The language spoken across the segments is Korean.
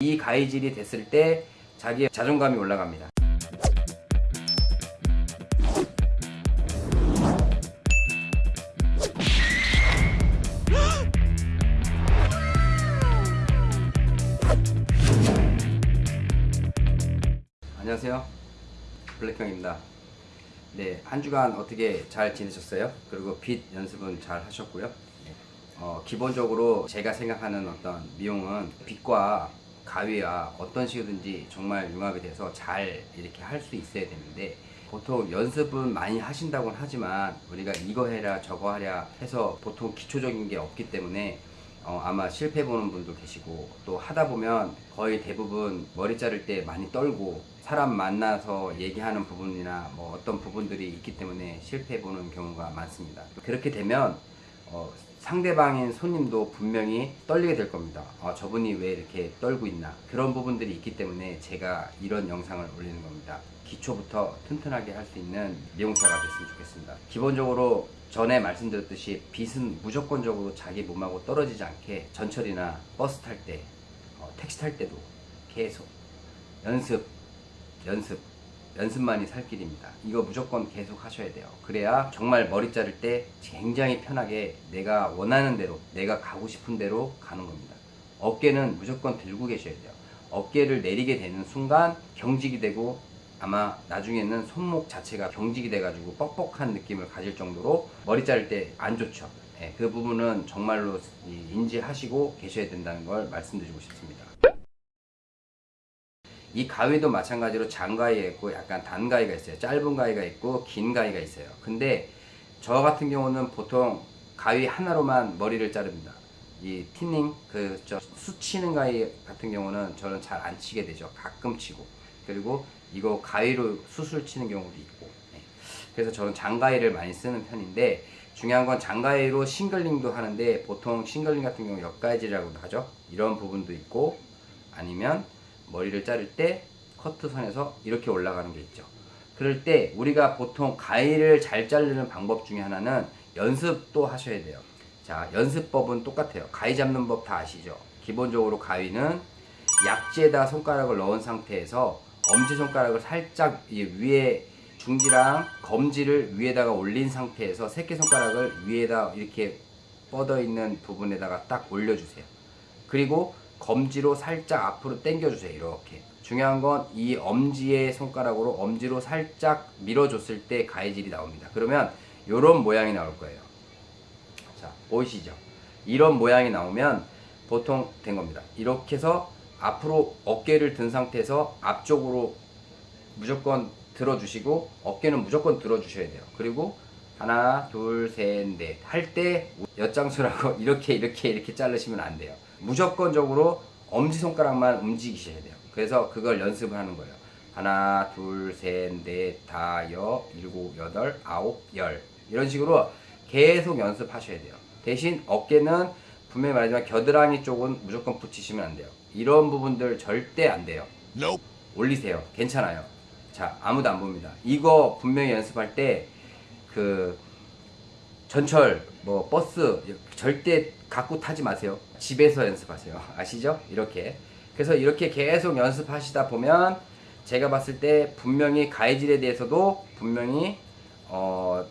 이 가위질이 됐을 때 자기의 자존감이 올라갑니다. 안녕하세요. 블랙형입니다. 네, 한 주간 어떻게 잘 지내셨어요? 그리고 빗 연습은 잘 하셨고요. 네. 어, 기본적으로 제가 생각하는 어떤 미용은 빗과 가위와 어떤 식이든지 정말 융합이 돼서 잘 이렇게 할 수 있어야 되는데 보통 연습은 많이 하신다고는 하지만 우리가 이거 해라 저거 하랴 해서 보통 기초적인 게 없기 때문에 어, 아마 실패 보는 분도 계시고 또 하다 보면 거의 대부분 머리 자를 때 많이 떨고 사람 만나서 얘기하는 부분이나 뭐 어떤 부분들이 있기 때문에 실패 보는 경우가 많습니다. 그렇게 되면 어, 상대방인 손님도 분명히 떨리게 될 겁니다. 어, 저분이 왜 이렇게 떨고 있나 그런 부분들이 있기 때문에 제가 이런 영상을 올리는 겁니다. 기초부터 튼튼하게 할 수 있는 미용사가 됐으면 좋겠습니다. 기본적으로 전에 말씀드렸듯이 빗은 무조건적으로 자기 몸하고 떨어지지 않게 전철이나 버스 탈 때, 어, 택시 탈 때도 계속 연습, 연습, 연습만이 살 길입니다. 이거 무조건 계속 하셔야 돼요. 그래야 정말 머리 자를 때 굉장히 편하게 내가 원하는 대로, 내가 가고 싶은 대로 가는 겁니다. 어깨는 무조건 들고 계셔야 돼요. 어깨를 내리게 되는 순간 경직이 되고 아마 나중에는 손목 자체가 경직이 돼가지고 뻑뻑한 느낌을 가질 정도로 머리 자를 때 안 좋죠. 예, 그 부분은 정말로 이- 인지하시고 계셔야 된다는 걸 말씀드리고 싶습니다. 이 가위도 마찬가지로 장가위가 있고 약간 단가위가 있어요. 짧은 가위가 있고 긴 가위가 있어요. 근데 저 같은 경우는 보통 가위 하나로만 머리를 자릅니다. 이 티닝 그 저 수치는 가위 같은 경우는 저는 잘 안 치게 되죠. 가끔 치고 그리고 이거 가위로 수술 치는 경우도 있고 네. 그래서 저는 장가위를 많이 쓰는 편인데 중요한 건 장가위로 싱글링도 하는데 보통 싱글링 같은 경우 옆가위질이라고도 하죠. 이런 부분도 있고 아니면 머리를 자를 때 커트선에서 이렇게 올라가는 게 있죠. 그럴 때 우리가 보통 가위를 잘 자르는 방법 중에 하나는 연습도 하셔야 돼요. 자, 연습법은 똑같아요. 가위 잡는 법 다 아시죠? 기본적으로 가위는 약지에다 손가락을 넣은 상태에서 엄지손가락을 살짝 이 위에 중지랑 검지를 위에다가 올린 상태에서 새끼손가락을 위에다 이렇게 뻗어 있는 부분에다가 딱 올려주세요. 그리고 검지로 살짝 앞으로 당겨주세요. 이렇게. 중요한 건 이 엄지의 손가락으로 엄지로 살짝 밀어줬을 때 가위질이 나옵니다. 그러면 이런 모양이 나올 거예요. 자, 보이시죠? 이런 모양이 나오면 보통 된 겁니다. 이렇게 해서 앞으로 어깨를 든 상태에서 앞쪽으로 무조건 들어주시고 어깨는 무조건 들어주셔야 돼요. 그리고 하나, 둘, 셋, 넷 할 때 엿장수라고 이렇게 이렇게 이렇게 자르시면 안 돼요. 무조건적으로 엄지손가락만 움직이셔야 돼요. 그래서 그걸 연습을 하는 거예요. 하나, 둘, 셋, 넷, 다, 여, 일곱, 여덟, 아홉, 열 이런 식으로 계속 연습하셔야 돼요. 대신 어깨는 분명히 말하지만 겨드랑이 쪽은 무조건 붙이시면 안 돼요. 이런 부분들 절대 안 돼요. 올리세요. 괜찮아요. 자, 아무도 안 봅니다. 이거 분명히 연습할 때 그 전철, 뭐 버스 절대 갖고 타지 마세요. 집에서 연습하세요. 아시죠? 이렇게. 그래서 이렇게 계속 연습하시다 보면 제가 봤을 때 분명히 가해질에 대해서도 분명히 어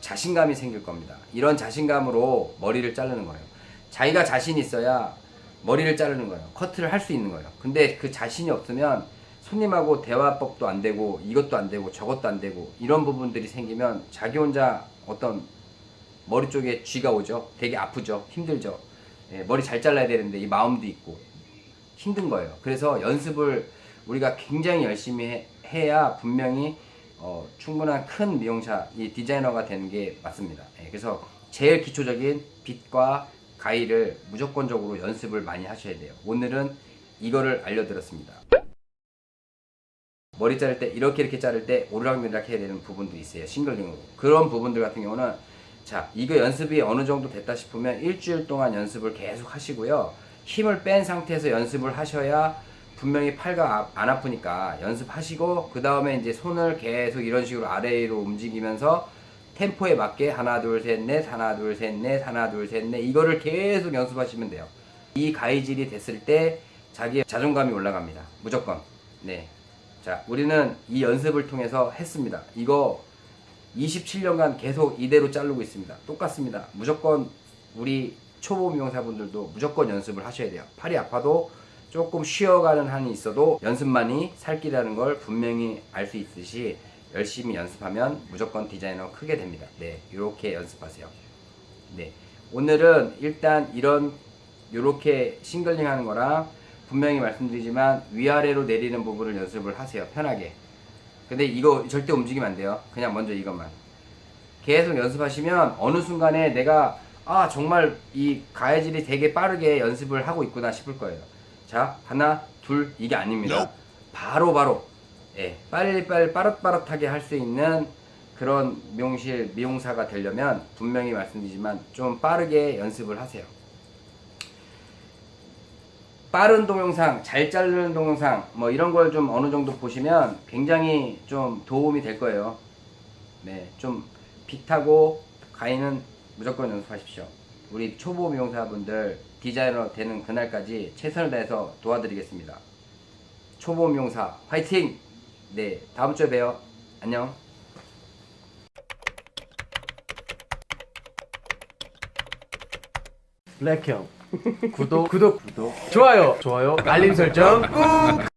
자신감이 생길 겁니다. 이런 자신감으로 머리를 자르는 거예요. 자기가 자신 있어야 머리를 자르는 거예요. 커트를 할 수 있는 거예요. 근데 그 자신이 없으면 손님하고 대화법도 안 되고 이것도 안 되고 저것도 안 되고 이런 부분들이 생기면 자기 혼자 어떤 머리 쪽에 쥐가 오죠. 되게 아프죠. 힘들죠. 예, 머리 잘 잘라야 되는데 이 마음도 있고 힘든 거예요. 그래서 연습을 우리가 굉장히 열심히 해, 해야 분명히 어, 충분한 큰 미용사, 이 디자이너가 되는 게 맞습니다. 예, 그래서 제일 기초적인 빗과 가위를 무조건적으로 연습을 많이 하셔야 돼요. 오늘은 이거를 알려드렸습니다. 머리 자를 때 이렇게 이렇게 자를 때 오르락내리락 해야 되는 부분도 있어요. 싱글링으로. 그런 부분들 같은 경우는 자 이거 연습이 어느 정도 됐다 싶으면 일주일 동안 연습을 계속 하시고요. 힘을 뺀 상태에서 연습을 하셔야 분명히 팔가 아- 안 아프니까 연습하시고 그 다음에 이제 손을 계속 이런 식으로 아래로 움직이면서 템포에 맞게 하나 둘 셋 넷 하나 둘 셋 넷 하나 둘 셋 넷 이거를 계속 연습하시면 돼요. 이 가위질이 됐을 때 자기의 자존감이 올라갑니다. 무조건. 네. 자, 우리는 이 연습을 통해서 했습니다. 이거 27년간 계속 이대로 자르고 있습니다. 똑같습니다. 무조건 우리 초보 미용사분들도 무조건 연습을 하셔야 돼요. 팔이 아파도 조금 쉬어가는 한이 있어도 연습만이 살 길이라는 걸 분명히 알 수 있듯이 열심히 연습하면 무조건 디자이너 크게 됩니다. 네, 이렇게 연습하세요. 네, 오늘은 일단 이런 이렇게 싱글링 하는 거랑 분명히 말씀드리지만 위아래로 내리는 부분을 연습을 하세요. 편하게. 근데 이거 절대 움직이면 안 돼요. 그냥 먼저 이것만. 계속 연습하시면 어느 순간에 내가 아 정말 이 가해질이 되게 빠르게 연습을 하고 있구나 싶을 거예요. 자 하나 둘 이게 아닙니다. 바로 바로 예 빨리빨리 빠릇빠릇하게 할 수 있는 그런 미용실 미용사가 되려면 분명히 말씀드리지만 좀 빠르게 연습을 하세요. 빠른 동영상, 잘 자르는 동영상, 뭐 이런 걸 좀 어느 정도 보시면 굉장히 좀 도움이 될 거예요. 네, 좀 빗하고 가위는 무조건 연습하십시오. 우리 초보 미용사분들 디자이너 되는 그날까지 최선을 다해서 도와드리겠습니다. 초보 미용사 화이팅! 네, 다음 주에 봬요. 안녕. 블랙형. 구독. 구독. 구독 좋아요. 좋아요. 알림 설정 꾹